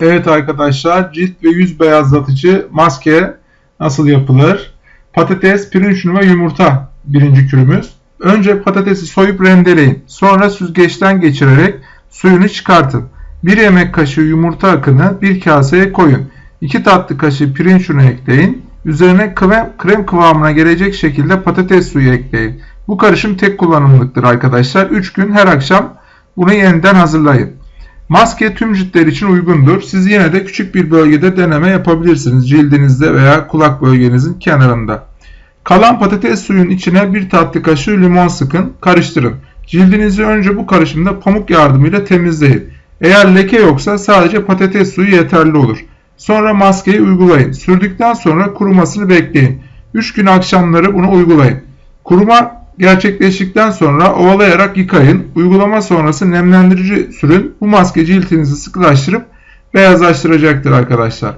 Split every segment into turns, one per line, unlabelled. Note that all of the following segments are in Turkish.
Evet arkadaşlar cilt ve yüz beyazlatıcı maske nasıl yapılır? Patates, pirinç unu ve yumurta birinci kürümüz. Önce patatesi soyup rendeleyin. Sonra süzgeçten geçirerek suyunu çıkartın. 1 yemek kaşığı yumurta akını bir kaseye koyun. 2 tatlı kaşığı pirinç unu ekleyin. Üzerine krem, krem kıvamına gelecek şekilde patates suyu ekleyin. Bu karışım tek kullanımlıktır arkadaşlar. 3 gün her akşam bunu yeniden hazırlayın. Maske tüm ciltler için uygundur. Siz yine de küçük bir bölgede deneme yapabilirsiniz. Cildinizde veya kulak bölgenizin kenarında. Kalan patates suyun içine bir tatlı kaşığı limon sıkın, karıştırın. Cildinizi önce bu karışımda pamuk yardımıyla temizleyin. Eğer leke yoksa sadece patates suyu yeterli olur. Sonra maskeyi uygulayın. Sürdükten sonra kurumasını bekleyin. 3 gün akşamları bunu uygulayın. Kuruma gerçekleştikten sonra ovalayarak yıkayın. Uygulama sonrası nemlendirici sürün. Bu maske cildinizi sıkılaştırıp beyazlaştıracaktır arkadaşlar.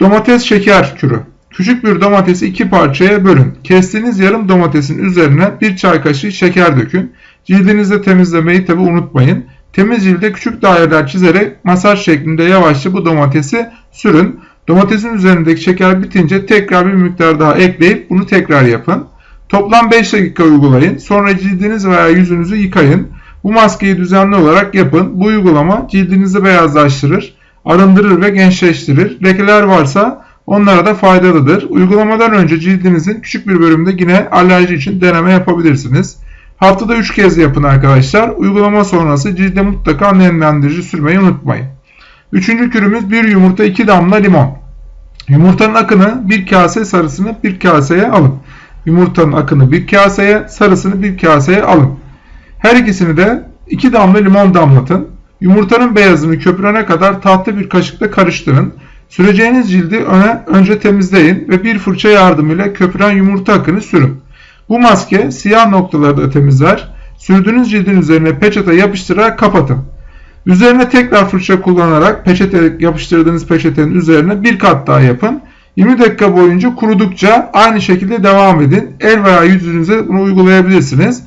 Domates şeker kürü. Küçük bir domatesi iki parçaya bölün. Kestiğiniz yarım domatesin üzerine bir çay kaşığı şeker dökün. Cildinizde temizlemeyi tabi unutmayın. Temiz cilde küçük daireler çizerek masaj şeklinde yavaşça bu domatesi sürün. Domatesin üzerindeki şeker bitince tekrar bir miktar daha ekleyip bunu tekrar yapın. Toplam 5 dakika uygulayın. Sonra cildiniz veya yüzünüzü yıkayın. Bu maskeyi düzenli olarak yapın. Bu uygulama cildinizi beyazlaştırır, arındırır ve gençleştirir. Lekeler varsa onlara da faydalıdır. Uygulamadan önce cildinizin küçük bir bölümde yine alerji için deneme yapabilirsiniz. Haftada 3 kez yapın arkadaşlar. Uygulama sonrası cilde mutlaka nemlendirici sürmeyi unutmayın. Üçüncü kürümüz bir yumurta 2 damla limon. Yumurtanın akını bir kase sarısını bir kaseye alın. Yumurtanın akını bir kaseye, sarısını bir kaseye alın. Her ikisini de 2 damla limon damlatın. Yumurtanın beyazını köpürene kadar tatlı bir kaşıkla karıştırın. Süreceğiniz cildi öne önce temizleyin ve bir fırça yardımıyla köpüren yumurta akını sürün. Bu maske siyah noktaları da temizler. Sürdüğünüz cildin üzerine peçete yapıştırarak kapatın. Üzerine tekrar fırça kullanarak peçete yapıştırdığınız peçetenin üzerine bir kat daha yapın. 20 dakika boyunca kurudukça aynı şekilde devam edin. El veya yüzünüze bunu uygulayabilirsiniz.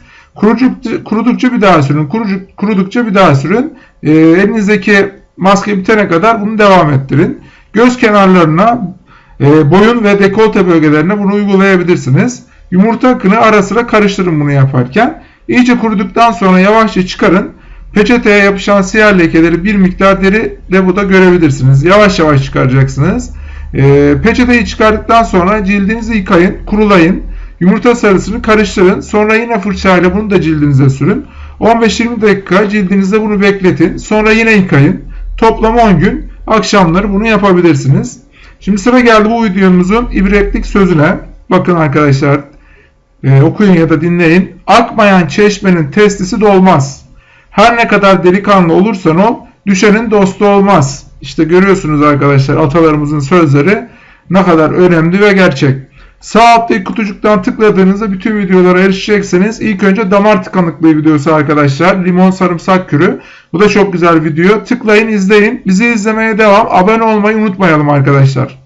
kurudukça bir daha sürün. kurudukça bir daha sürün. E, elinizdeki maske bitene kadar bunu devam ettirin. Göz kenarlarına, e, boyun ve dekolte bölgelerine bunu uygulayabilirsiniz. Yumurta akını ara sıra karıştırın bunu yaparken. İyice kuruduktan sonra yavaşça çıkarın. Peçeteye yapışan siyah lekeleri bir miktar deri lebuda görebilirsiniz. Yavaş yavaş çıkaracaksınız. E, peçeteyi çıkardıktan sonra cildinizi yıkayın, kurulayın. Yumurta sarısını karıştırın. Sonra yine fırçayla bunu da cildinize sürün. 15-20 dakika cildinizde bunu bekletin. Sonra yine yıkayın. Toplam 10 gün akşamları bunu yapabilirsiniz. Şimdi sıra geldi bu videomuzun ibretlik sözüne. Bakın arkadaşlar e, okuyun ya da dinleyin. Akmayan çeşmenin testisi dolmaz. Her ne kadar delikanlı olursan ol, düşenin dostu olmaz. İşte görüyorsunuz arkadaşlar atalarımızın sözleri ne kadar önemli ve gerçek. Sağ alttaki kutucuktan tıkladığınızda bütün videolara erişeceksiniz. İlk önce damar tıkanıklığı videosu arkadaşlar. Limon sarımsak kürü. Bu da çok güzel video. Tıklayın izleyin. Bizi izlemeye devam. Abone olmayı unutmayalım arkadaşlar.